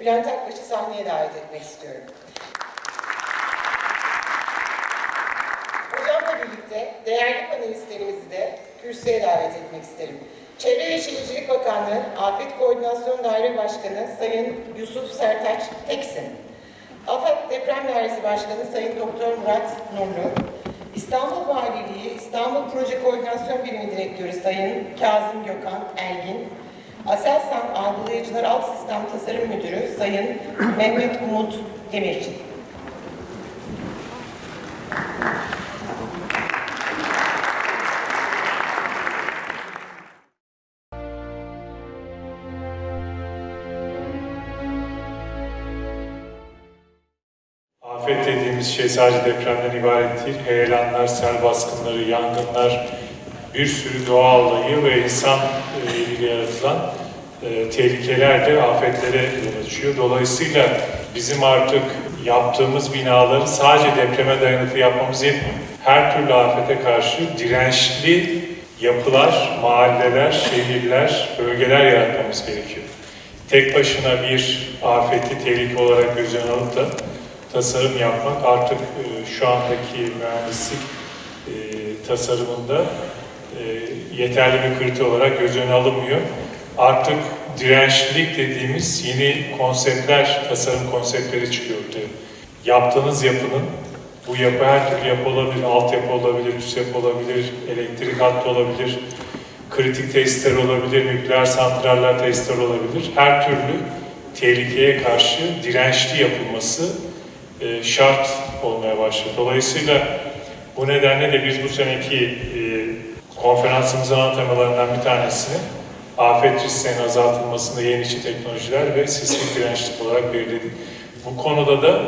Bülent Akbaş'ı sahneye davet etmek istiyorum. Hocamla birlikte değerli panelistlerimizi de kürsüye davet etmek isterim. Çevre ve Şehircilik Bakanlığı Afet Koordinasyon Daire Başkanı Sayın Yusuf Sertaç Teksin, AFAD Deprem Dairesi Başkanı Sayın Doktor Murat Nurlu, İstanbul Valiliği İstanbul Proje Koordinasyon Birimi Direktörü Sayın Kazım Gökhan Ergin, Aselsan Algılayıcılar Alt Sistem Tasarım Müdürü Sayın Mehmet Umut Demirci. Afet dediğimiz şey sadece depremden ibaret değil. Heyelanlar, sel baskınları, yangınlar, bir sürü doğa olayı ve insan e, eliyle yaratılan e, tehlikeler de afetlere yol açıyor. Dolayısıyla bizim artık yaptığımız binaları sadece depreme dayanıklı yapmamız yetmiyor. Her türlü afete karşı dirençli yapılar, mahalleler, şehirler, bölgeler yaratmamız gerekiyor. Tek başına bir afeti tehlike olarak göz alıp da tasarım yapmak artık e, şu andaki mühendislik e, tasarımında yeterli bir kriter olarak göz önüne alınmıyor. Artık dirençlilik dediğimiz yeni konseptler, tasarım konseptleri çıkıyor ortaya. Yaptığınız yapının, bu yapı her türlü yapı olabilir, altyapı olabilir, üst yapı olabilir, elektrik hattı olabilir, kritik tesisler olabilir, nükleer santraller tesisler olabilir. Her türlü tehlikeye karşı dirençli yapılması e, şart olmaya başladı. Dolayısıyla bu nedenle de biz bu seneki e, konferansımızın ana temalarından bir tanesini afet risklerinin azaltılmasında yenilikçi teknolojiler ve sismik dirençlik olarak belirledik. Bu konuda da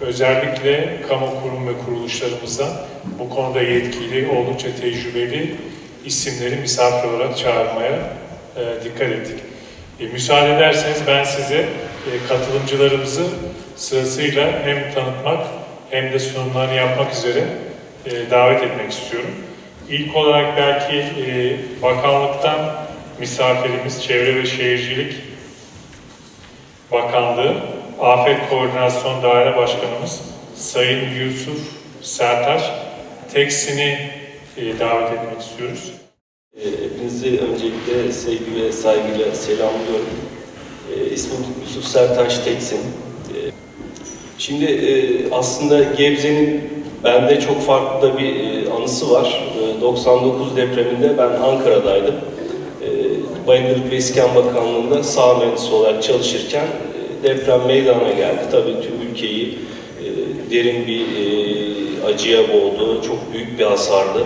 özellikle kamu kurum ve kuruluşlarımızdan bu konuda yetkili, oldukça tecrübeli isimleri misafir olarak çağırmaya e, dikkat ettik. E, müsaade ederseniz ben size e, katılımcılarımızı sırasıyla hem tanıtmak hem de sunumlarını yapmak üzere e, davet etmek istiyorum. İlk olarak belki e, bakanlıktan misafirimiz Çevre ve Şehircilik Bakanlığı Afet Koordinasyon Daire Başkanımız Sayın Yusuf Sertaç Teksin'i e, davet etmek istiyoruz. E, Hepinizi öncelikle sevgi ve saygıyla selamlıyorum. E, İsmim Yusuf Sertaş Teksin. E, Şimdi e, aslında Gebze'nin bende çok farklı da bir e, anısı var. E, 99 depreminde ben Ankara'daydım. E, Bayındırlık ve İskan Bakanlığı'nda sağ mühendisi olarak çalışırken e, deprem meydana geldi. Tabii tüm ülkeyi e, derin bir e, acıya boğdu. Çok büyük bir hasardı.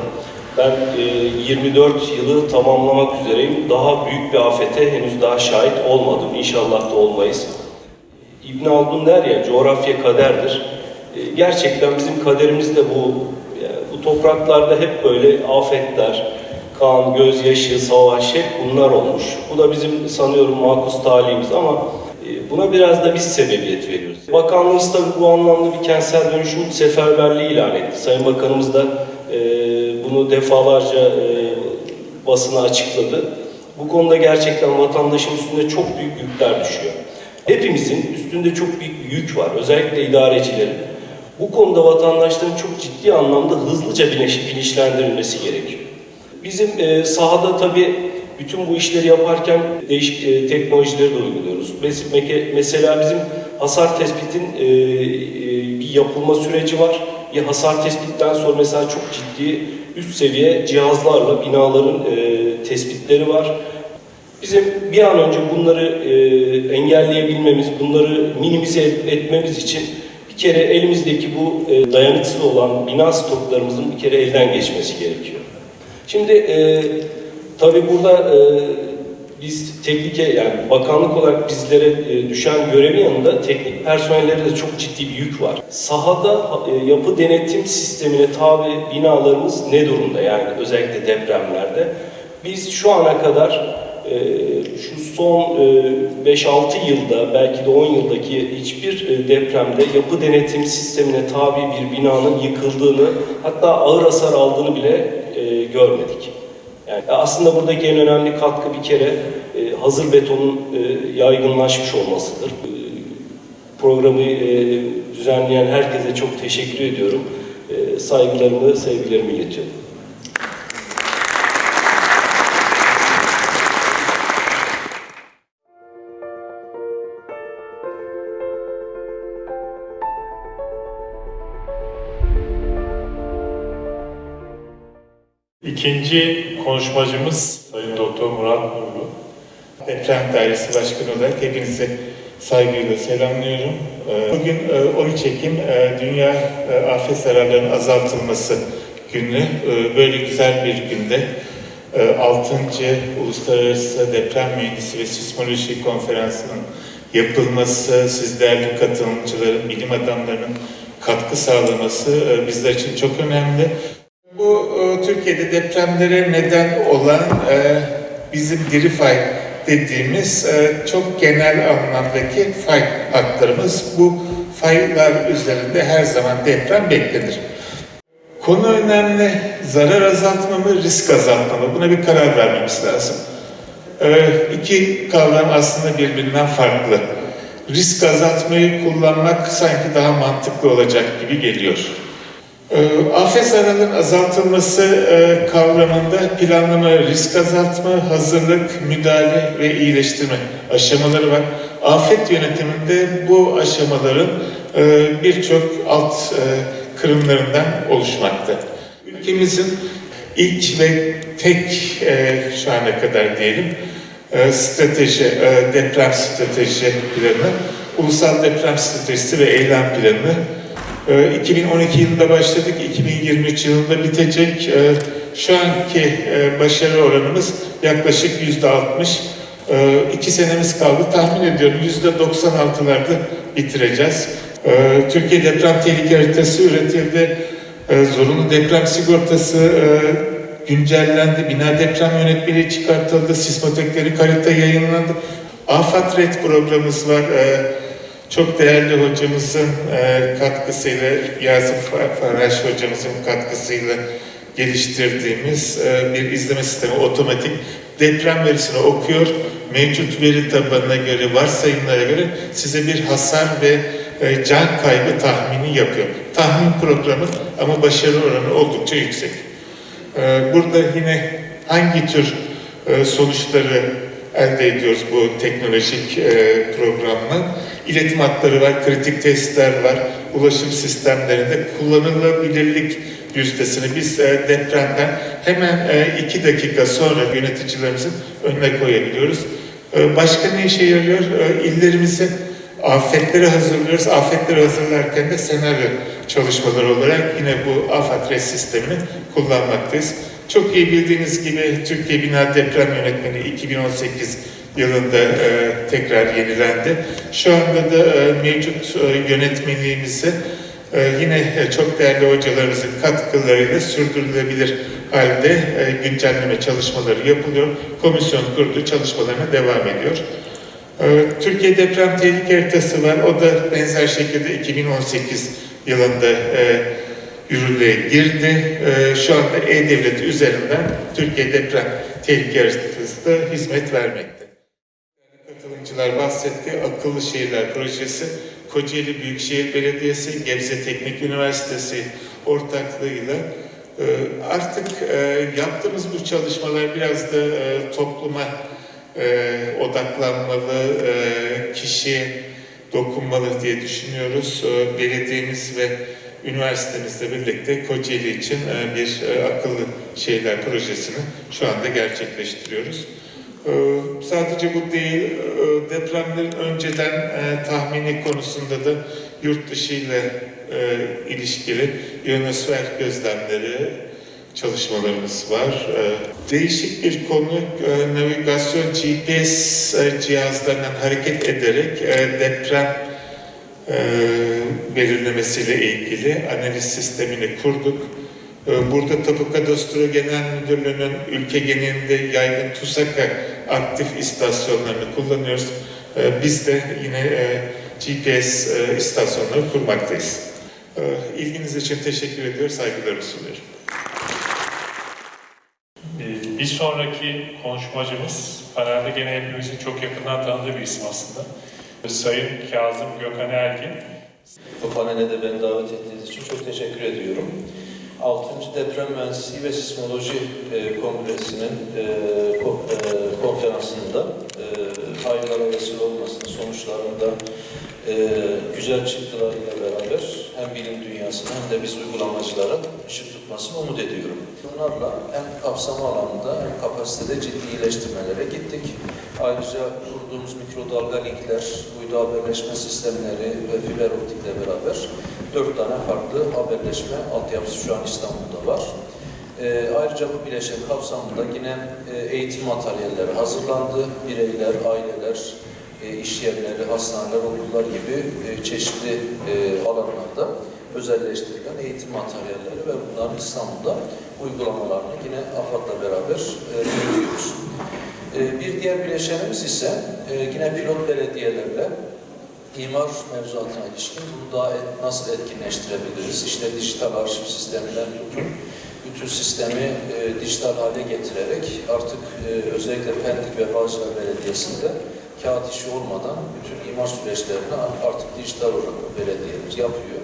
Ben e, 24 yılı tamamlamak üzereyim. Daha büyük bir afete henüz daha şahit olmadım. İnşallah da olmayız. İbn Haldun der ya, coğrafya kaderdir. Gerçekten bizim kaderimiz de bu. Topraklarda hep böyle afetler, kan, gözyaşı, savaş hep bunlar olmuş. Bu da bizim sanıyorum makus talihimiz ama e, buna biraz da biz sebebiyet veriyoruz. Bakanlığımız tabii bu anlamda bir kentsel dönüşüm seferberliği ilan etti. Sayın Bakanımız da e, bunu defalarca e, basına açıkladı. Bu konuda gerçekten vatandaşın üstünde çok büyük yükler düşüyor. Hepimizin üstünde çok büyük bir yük var, özellikle idarecilerin. Bu konuda vatandaşların çok ciddi anlamda hızlıca bilinç- bilinçlendirilmesi gerekiyor. Bizim e, sahada tabii bütün bu işleri yaparken değişik e, teknolojileri de uyguluyoruz. Mesela bizim hasar tespitin e, bir yapılma süreci var. Bir hasar tespitten sonra mesela çok ciddi üst seviye cihazlarla binaların tespitleri var. Bizim bir an önce bunları engelleyebilmemiz, bunları minimize et- etmemiz için bir kere elimizdeki bu e, dayanıksız olan bina stoklarımızın bir kere elden geçmesi gerekiyor. Şimdi e, tabii burada e, biz teknike yani bakanlık olarak bizlere e, düşen görevin yanında teknik personellere de çok ciddi bir yük var. Sahada e, yapı denetim sistemine tabi binalarımız ne durumda yani özellikle depremlerde? Biz şu ana kadar e, şu son e, 5-6 yılda belki de 10 yıldaki hiçbir e, depremde yapı denetim sistemine tabi bir binanın yıkıldığını hatta ağır hasar aldığını bile e, görmedik. Yani aslında buradaki en önemli katkı bir kere e, hazır betonun e, yaygınlaşmış olmasıdır. E, programı e, düzenleyen herkese çok teşekkür ediyorum. E, saygılarımı, sevgilerimi iletiyorum. İkinci konuşmacımız Sayın Doktor Murat Nurlu. Deprem Dairesi Başkanı olarak hepinizi saygıyla selamlıyorum. Ee, Bugün e, 13 Ekim e, Dünya e, Afet Zararlarının Azaltılması Günü. E, Böyle güzel bir günde 6. Uluslararası Deprem Mühendisi ve Sismoloji Konferansı'nın yapılması, siz katılımcıların, bilim adamlarının katkı sağlaması e, bizler için çok önemli. E, Türkiye'de depremlere neden olan e, bizim diri fay dediğimiz e, çok genel anlamdaki fay hatlarımız. Bu faylar üzerinde her zaman deprem beklenir. Konu önemli. Zarar azaltma mı, risk azaltma mı? Buna bir karar vermemiz lazım. Ee, iki kavram aslında birbirinden farklı. Risk azaltmayı kullanmak sanki daha mantıklı olacak gibi geliyor. Ee, Afet zararının azaltılması e, kavramında planlama, risk azaltma, hazırlık, müdahale ve iyileştirme aşamaları var. Afet yönetiminde bu aşamaların e, birçok alt e, kırımlarından oluşmakta. Ülkemizin ilk ve tek şu ana kadar diyelim strateji, deprem strateji planı, ulusal deprem stratejisi ve eylem planı e, 2012 yılında başladık, 2023 yılında bitecek. E, Şu anki e, başarı oranımız yaklaşık yüzde 60. E, İki senemiz kaldı. Tahmin ediyorum yüzde 96'larda bitireceğiz. Türkiye deprem tehlike haritası üretildi. Zorunlu deprem sigortası e, güncellendi. Bina deprem yönetmeliği çıkartıldı. Sismotekleri harita yayınlandı. AFAD Red programımız var. Çok değerli hocamızın e, katkısıyla, Yazım Faraş hocamızın katkısıyla geliştirdiğimiz e, bir izleme sistemi otomatik deprem verisini okuyor. Mevcut veri tabanına göre, varsayımlara göre size bir hasar ve e, can kaybı tahmini yapıyor. Tahmin programı ama başarı oranı oldukça yüksek. Burada yine hangi tür sonuçları elde ediyoruz bu teknolojik programla? İletim hatları var, kritik testler var, ulaşım sistemlerinde kullanılabilirlik yüzdesini biz e, depremden hemen e, iki dakika sonra yöneticilerimizin önüne koyabiliyoruz. E, başka ne işe yarıyor? İllerimizi afetleri hazırlıyoruz. Afetleri hazırlarken de senaryo çalışmaları olarak yine bu afet res sistemini kullanmaktayız. Çok iyi bildiğiniz gibi Türkiye Bina Deprem Yönetmeliği 2018 yılında e, tekrar yenilendi. Şu anda da e, mevcut e, yönetmeliğimizi e, yine e, çok değerli hocalarımızın katkılarıyla sürdürülebilir halde e, güncelleme çalışmaları yapılıyor. Komisyon kurdu, çalışmalarına devam ediyor. E, Türkiye Deprem Tehlike Haritası var. O da benzer şekilde 2018 yılında e, yürürlüğe girdi. E, şu anda E-Devlet üzerinden Türkiye Deprem Tehlike Haritası da hizmet vermekte. Katılımcılar bahsetti. Akıllı Şehirler Projesi, Kocaeli Büyükşehir Belediyesi, Gebze Teknik Üniversitesi ortaklığıyla e, artık e, yaptığımız bu çalışmalar biraz da e, topluma odaklanmalı, kişiye dokunmalı diye düşünüyoruz. Belediyemiz ve üniversitemizle birlikte Kocaeli için bir akıllı şehirler projesini şu anda gerçekleştiriyoruz. Ee, Sadece bu değil, e, depremlerin önceden e, tahmini konusunda da yurt dışı ile e, ilişkili ionosfer gözlemleri çalışmalarımız var. Değişik bir konu, navigasyon GPS cihazlarından hareket ederek deprem belirlemesiyle ilgili analiz sistemini kurduk. E, Burada Tapu Kadastro Genel Müdürlüğü'nün ülke genelinde yaygın TUSAKA aktif istasyonlarını kullanıyoruz. E, Biz de yine e, GPS e, istasyonları kurmaktayız. E, İlginiz için teşekkür ediyor, saygılarımı sunuyorum. Ee, Bir sonraki konuşmacımız panelde gene hepimizin çok yakından tanıdığı bir isim aslında. Sayın Kazım Gökhan Ergin, Bu panele de beni davet ettiğiniz için çok teşekkür ediyorum. 6. Deprem Mühendisliği ve Sismoloji e, Kongresi'nin e, e, konferansında e, hayırlara vesile olmasının sonuçlarında e, güzel çıktılarıyla bilim dünyasına hem de biz uygulamacılara ışık tutmasını umut ediyorum. Bunlarla hem kapsama alanında hem kapasitede ciddi iyileştirmelere gittik. Ayrıca kurduğumuz mikrodalga linkler, uydu haberleşme sistemleri ve fiber optikle beraber dört tane farklı haberleşme altyapısı şu an İstanbul'da var. Ee, ayrıca bu bileşen kapsamında yine e, eğitim materyalleri hazırlandı. Bireyler, aileler, e, iş yerleri, hastaneler, okullar gibi e, çeşitli e, alanlarda özelleştirilen eğitim materyalleri ve bunların İstanbul'da uygulamalarını yine AFAD'la beraber e, yürütüyoruz. Bir diğer bileşenimiz ise yine pilot belediyelerle imar mevzuatına ilişkin bunu daha nasıl etkinleştirebiliriz? İşte dijital arşiv sisteminden tutun, bütün sistemi e, dijital hale getirerek artık e, özellikle Pendik ve Bağcılar Belediyesi'nde kağıt işi olmadan bütün imar süreçlerini artık dijital olarak belediyeler yapıyor.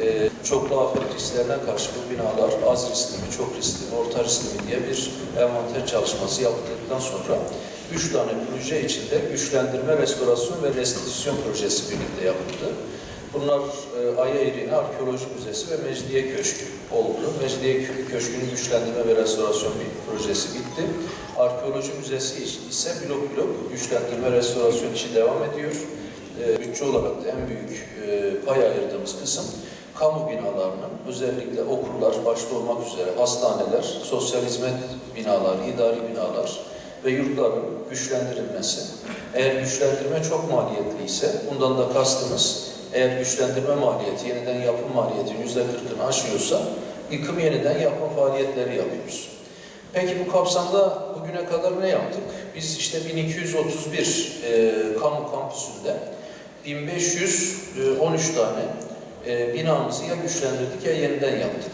E, çoklu afet risklerine karşı bu binalar az riskli mi, çok riskli mi, orta riskli mi diye bir envanter çalışması yaptıktan sonra üç tane proje içinde güçlendirme, restorasyon ve restitüsyon projesi birlikte yapıldı. Bunlar e, Aya Eğri'nin Arkeoloji Müzesi ve Mecidiye Köşkü oldu. Mecidiye Kö- Köşkü'nün güçlendirme ve restorasyon bir projesi bitti. Arkeoloji Müzesi ise blok blok güçlendirme, restorasyon işi devam ediyor. E, bütçe olarak da en büyük e, pay ayırdığımız kısım kamu binalarının özellikle okullar başta olmak üzere hastaneler, sosyal hizmet binaları, idari binalar ve yurtların güçlendirilmesi. Eğer güçlendirme çok maliyetli ise bundan da kastımız eğer güçlendirme maliyeti, yeniden yapım maliyeti yüzde kırkını aşıyorsa yıkım yeniden yapma faaliyetleri yapıyoruz. Peki bu kapsamda bugüne kadar ne yaptık? Biz işte 1231 e, kamu kampüsünde 1513 tane e, binamızı ya güçlendirdik ya yeniden yaptık.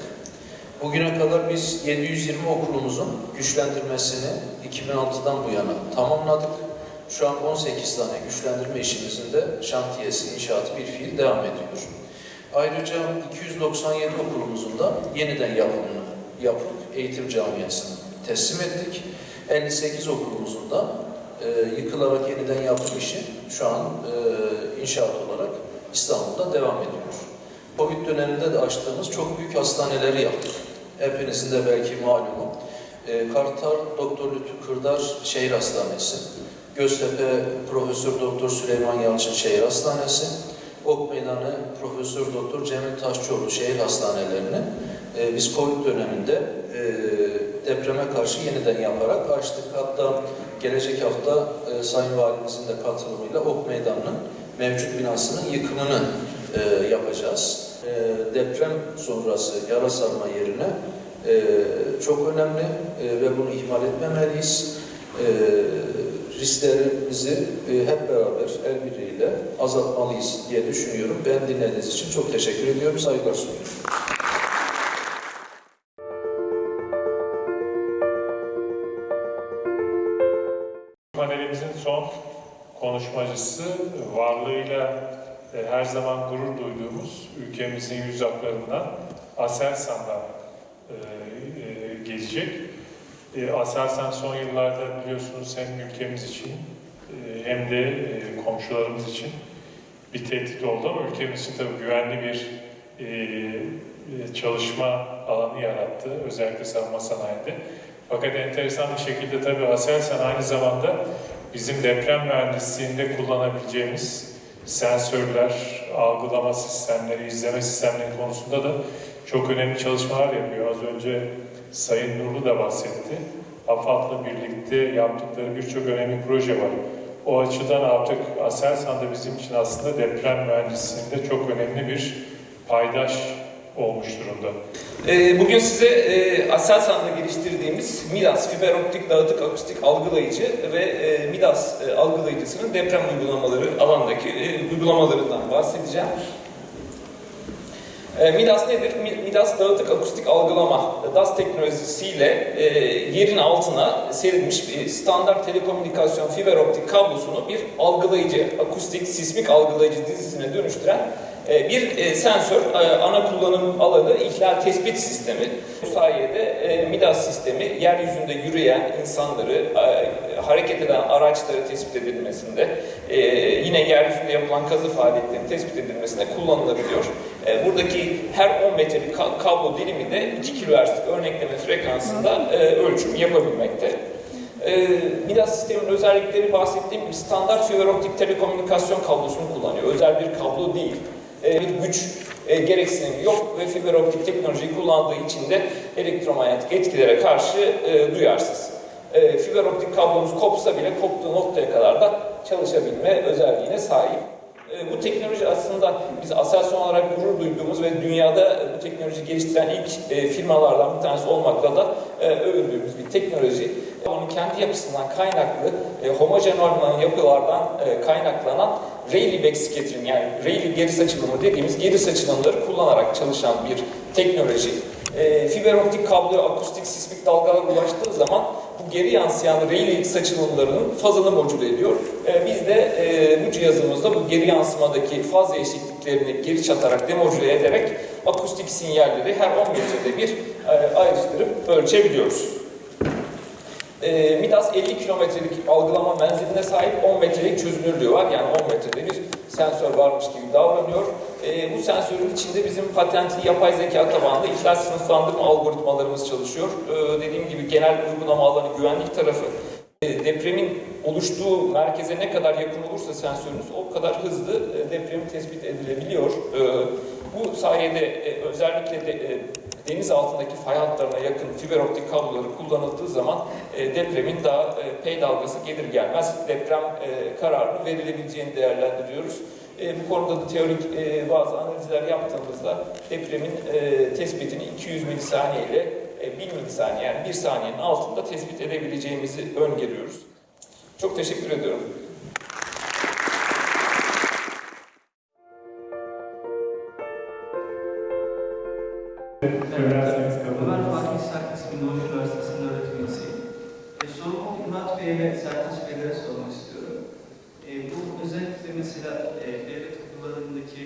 Bugüne kadar biz 720 okulumuzun güçlendirmesini 2006'dan bu yana tamamladık. Şu an 18 tane güçlendirme işimizin de şantiyesi, inşaatı bir fiil devam ediyor. Ayrıca 297 okulumuzun da yeniden yapımını yapıp eğitim camiasına teslim ettik. 58 okulumuzun da e, yıkılarak yeniden yapım işi şu an e, inşaat olarak İstanbul'da devam ediyor. Covid döneminde de açtığımız çok büyük hastaneleri yaptık. Hepinizin de belki malumu. E, Kartal Doktor Lütfü Kırdar Şehir Hastanesi, Göztepe Profesör Doktor Süleyman Yalçın Şehir Hastanesi, Ok Meydanı Profesör Doktor Cemil Taşçıoğlu Şehir Hastanelerini e, biz Covid döneminde e, depreme karşı yeniden yaparak açtık. Hatta gelecek hafta e, Sayın Valimizin de katılımıyla Ok Meydanı'nın mevcut binasının yıkımını e, yapacağız. E, deprem sonrası yara sarma yerine e, çok önemli e, ve bunu ihmal etmemeliyiz. E, risklerimizi e, hep beraber el birliğiyle azaltmalıyız diye düşünüyorum. Ben dinlediğiniz için çok teşekkür ediyorum. Saygılar sunuyorum. panelimizin son konuşmacısı varlığıyla e, her zaman gurur duyduğumuz ülkemizin yüz haklarından Aselsan'dan e, gelecek. E, Aselsan son yıllarda biliyorsunuz hem ülkemiz için e, hem de e, komşularımız için bir tehdit oldu ama ülkemiz için tabii güvenli bir e, e, çalışma alanı yarattı. Özellikle savunma sanayide. Fakat enteresan bir şekilde tabii Aselsan aynı zamanda bizim deprem mühendisliğinde kullanabileceğimiz sensörler, algılama sistemleri, izleme sistemleri konusunda da çok önemli çalışmalar yapıyor. Az önce Sayın Nurlu da bahsetti. AFAD'la birlikte yaptıkları birçok önemli proje var. O açıdan artık Aselsan da bizim için aslında deprem mühendisliğinde çok önemli bir paydaş olmuş durumda. Ee, Bugün size e, Aselsan'da geliştirdiğimiz Midas fiber optik dağıtık akustik algılayıcı ve e, Midas e, algılayıcısının deprem uygulamaları alandaki uygulamalarından bahsedeceğim. E, Midas nedir? Mi- Midas dağıtık akustik algılama DAS teknolojisiyle e, yerin altına serilmiş bir standart telekomünikasyon fiber optik kablosunu bir algılayıcı, akustik sismik algılayıcı dizisine dönüştüren e, bir e, sensör, e, ana kullanım alanı ihlal tespit sistemi. Bu sayede e, Midas sistemi yeryüzünde yürüyen insanları, e, hareket eden araçları tespit edilmesinde, e, yine yeryüzünde yapılan kazı faaliyetlerinin tespit edilmesinde kullanılabiliyor. E, buradaki her 10 metrelik ka- kablo dilimi de 2 kHz'lik örnekleme frekansında e, ölçüm yapabilmekte. E, Midas sistemin özellikleri bahsettiğim gibi standart fiber optik telekomünikasyon kablosunu kullanıyor. Özel bir kablo değil. E, bir güç e, gereksinimi yok ve fiber optik teknolojiyi kullandığı için de elektromanyetik etkilere karşı e, duyarsız. E, fiber optik kablomuz kopsa bile koptuğu noktaya kadar da çalışabilme özelliğine sahip. E, bu teknoloji aslında biz Aselsan olarak gurur duyduğumuz ve dünyada bu teknoloji geliştiren ilk e, firmalardan bir tanesi olmakla da e, övündüğümüz bir teknoloji. Onun kendi yapısından kaynaklı, e, homojen olmayan yapılardan e, kaynaklanan Rayleigh backscattering yani Rayleigh geri saçılımı dediğimiz geri saçılımları kullanarak çalışan bir teknoloji. E, fiber optik kabloya akustik sismik dalgalar ulaştığı zaman bu geri yansıyan Rayleigh saçılımlarının fazını modüle ediyor. E, biz de e, bu cihazımızda bu geri yansımadaki faz değişikliklerini geri çatarak demodüle ederek akustik sinyalleri her 10 metrede bir e, ayrıştırıp ölçebiliyoruz. E, Midas 50 kilometrelik algılama menziline sahip 10 metrelik çözünürlüğü var. Yani 10 metrede bir sensör varmış gibi davranıyor. E, bu sensörün içinde bizim patentli yapay zeka tabanlı ihlal sınıflandırma algoritmalarımız çalışıyor. E, dediğim gibi genel uygulama alanı güvenlik tarafı. Depremin oluştuğu merkeze ne kadar yakın olursa sensörünüz o kadar hızlı e, depremi tespit edilebiliyor. Bu sayede e, özellikle de, e, deniz altındaki fay hatlarına yakın fiber optik kabloları kullanıldığı zaman e, depremin daha e, P dalgası gelir gelmez deprem e, kararını verilebileceğini değerlendiriyoruz. E, bu konuda da teorik e, bazı analizler yaptığımızda depremin e, tespitini 200 milisaniye ile e, 1 milisaniye yani 1 saniyenin altında tespit edebileceğimizi öngörüyoruz. Çok teşekkür ediyorum. Söylerseniz ederiz. Fatih Sarkis Doğuş Üniversitesi'nin öğretim üyesiyim. E, sorumu Murat Bey ve Sertaç Beylere sormak istiyorum. E, bu özellikle mesela e, devlet okullarındaki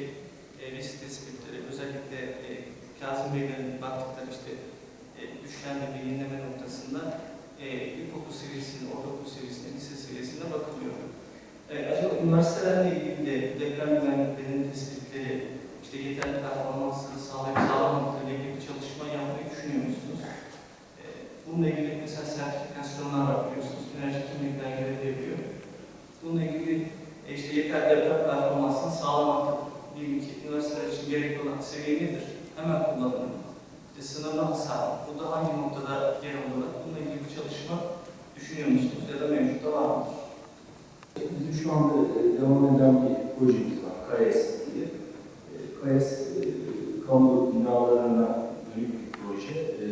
e, risk tespitleri, özellikle e, Kazım Beylerin baktıkları işte e, düşlenme, yenileme noktasında e, ilkokul seviyesinde, ortaokul seviyesinde, lise seviyesinde bakılıyor. E, acaba üniversitelerle ilgili de deprem güvenliklerinin tespitleri, işte yeterli performansını sağlayıp sağlamamakla ilgili düşünüyor musunuz? Ee, Bununla ilgili mesela sertifikasyonlar var biliyorsunuz. Enerji kimlikler görevleniyor. Bununla ilgili e, işte yeterli deprem performansını sağlamakta diyelim ki üniversiteler için gerekli olan seviye nedir? Hemen kullanılır. İşte sınırlı hasar. Bu da hangi noktada yer alır? Bununla ilgili bir çalışma düşünüyor musunuz? Ya da mevcutta var mı? Bizim şu anda e, devam eden bir projemiz var, KAES diye. E, KAES, e, kamu binalarına dönük bir proje. E,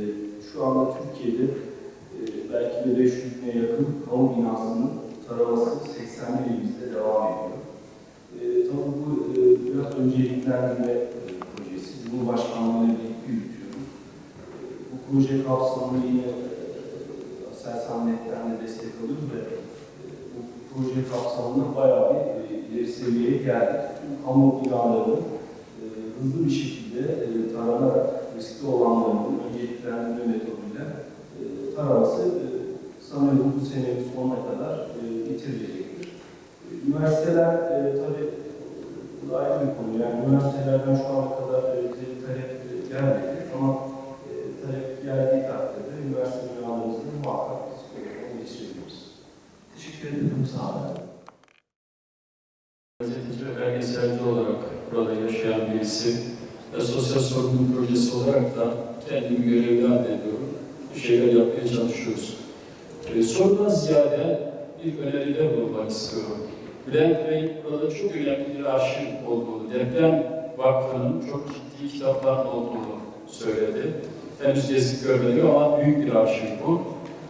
Şu anda Türkiye'de e, belki de 500 bine yakın kamu binasının taraması 80 ilimizde devam ediyor. E, Tabii bu e, biraz önceliklendirme e, projesi. Cumhurbaşkanlığıyla birlikte yürütüyoruz. E, Bu proje kapsamında yine e, Aselsan Net'ten de destek alıyoruz ve bu proje kapsamında bayağı bir e, ileri seviyeye geldik. Tüm kamu binalarının e, hızlı bir şekilde e, taranarak riskli olanların önceliklendirme metoduyla e, taraması e, sanıyorum bu senenin sonuna kadar e, bitirilecektir. E, üniversiteler e, tabii bu da ayrı bir konu. Yani üniversitelerden şu ana kadar e, bize bir talep e, gelmedi ama e, talep geldiği takdirde üniversite binalarımızda muhakkak programı geçirebiliriz. Teşekkür ederim. Sağ olun. Gazeteci ve belgeselci olarak burada yaşayan birisi ve sosyal sorumluluk projesi olarak da kendimi görevli addediyorum. Bir şeyler yapmaya çalışıyoruz. Ee, sorudan ziyade bir öneride bulunmak istiyorum. Bülent Bey burada çok önemli bir arşiv olduğunu, deprem vakfının çok ciddi kitaplar olduğunu söyledi. Henüz gezip görmedim ama büyük bir arşiv bu.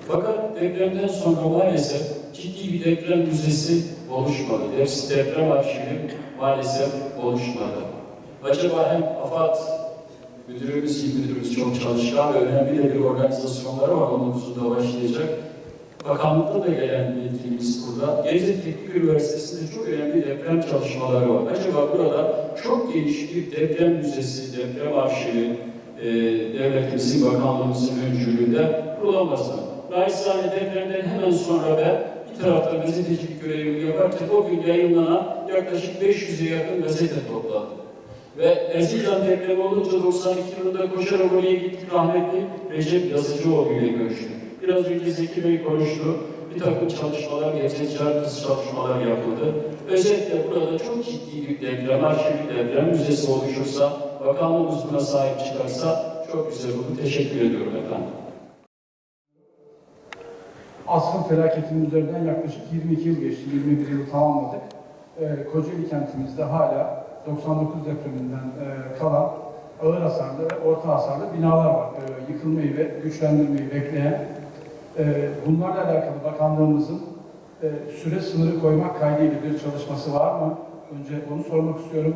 Fakat depremden sonra maalesef ciddi bir deprem müzesi oluşmadı. Depsi deprem arşivi maalesef oluşmadı. Acaba hem AFAD Müdürümüz, il müdürümüz çok çalışkan ve önemli de bir organizasyonları var 19'unda başlayacak. Bakanlıkta da yetkilimiz burada. Gebze Teknik Üniversitesi'nde çok önemli deprem çalışmaları var. Acaba burada çok geniş bir deprem müzesi, deprem arşivi, e, devletimizin, bakanlığımızın öncülüğünde kurulamaz mı? Naçizane depremden hemen sonra ben bir tarafta gazetecilik görevimi yaparken o gün yayınlanan yaklaşık 500'e yakın gazete topladım. Ve Erzincan depremi olunca 92 yılında koşarak oraya gittik rahmetli Recep Yazıcıoğlu ile görüştük. Biraz önce Zeki Bey konuştu. Bir takım çalışmalar, gezeciler kız çalışmalar yapıldı. Özetle burada çok ciddi bir deprem, arşivik deprem müzesi oluşursa, bakanlığımız buna sahip çıkarsa çok güzel olur. Teşekkür ediyorum efendim. Asrın felaketinin üzerinden yaklaşık 22 yıl geçti, 21 yıl tamamladık. Ee, Kocaeli kentimizde hala 99 depreminden e, kalan ağır hasarlı ve orta hasarlı binalar var. Ee, yıkılmayı ve güçlendirmeyi bekleyen. Ee, bunlarla alakalı bakanlığımızın e, süre sınırı koymak kaydıyla bir çalışması var mı? Önce onu sormak istiyorum.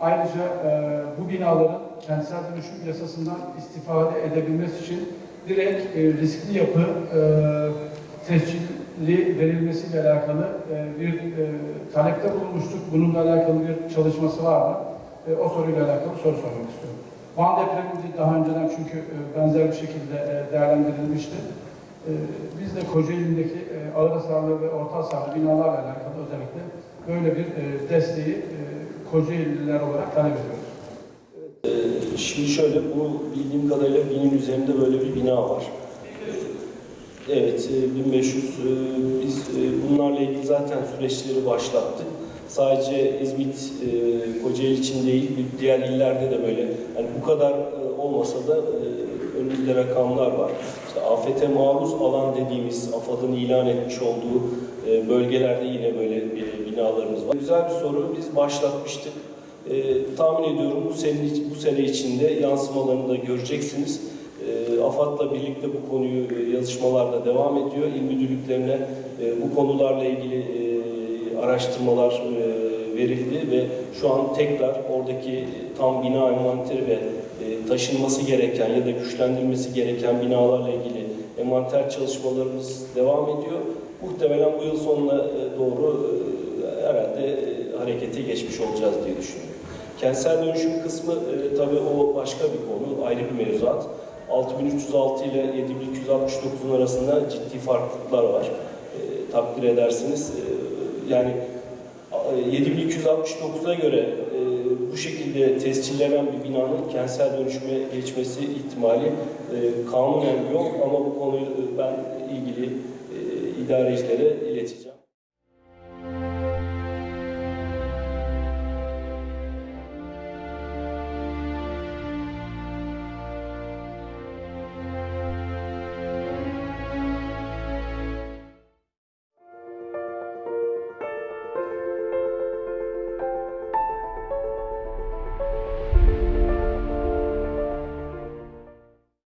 Ayrıca e, bu binaların kentsel dönüşüm yasasından istifade edebilmesi için direkt e, riskli yapı e, tescilli verilmesiyle alakalı bir e, talepte bulunmuştuk. Bununla alakalı bir çalışması var mı? O soruyla alakalı soru sormak istiyorum. Van depremi daha önceden çünkü benzer bir şekilde değerlendirilmişti. E, biz de Kocaeli'ndeki e, ağır hasarlı ve orta hasarlı binalarla alakalı özellikle böyle bir e, desteği e, Kocaeli'liler olarak talep ediyoruz. Ee, Şimdi şöyle, bu bildiğim kadarıyla binin üzerinde böyle bir bina var. Evet, e, 1500. e, Biz bunlarla ilgili zaten süreçleri başlattık. Sadece İzmit, Kocaeli için değil, diğer illerde de böyle. Yani bu kadar olmasa da önümüzde rakamlar var. İşte afete maruz alan dediğimiz, AFAD'ın ilan etmiş olduğu e, bölgelerde yine böyle bir binalarımız var. Güzel bir soru, biz başlatmıştık. E, tahmin ediyorum bu sene, bu sene içinde yansımalarını da göreceksiniz. E, AFAD'la birlikte bu konuyu e, yazışmalarla devam ediyor. İl müdürlüklerine e, bu konularla ilgili e, araştırmalar e, verildi ve şu an tekrar oradaki tam bina envanteri ve e, taşınması gereken ya da güçlendirilmesi gereken binalarla ilgili envanter çalışmalarımız devam ediyor. Muhtemelen bu yıl sonuna e, doğru e, herhalde e, harekete geçmiş olacağız diye düşünüyorum. Kentsel dönüşüm kısmı e, tabii o başka bir konu, ayrı bir mevzuat. 6306 ile 7269'un arasında ciddi farklılıklar var. E, takdir edersiniz. E, yani e, 7269'a göre e, bu şekilde tescillenen bir binanın kentsel dönüşüme geçmesi ihtimali e, kanunen yok ama bu konuyu e, ben ilgili e, idarecilere ileteceğim.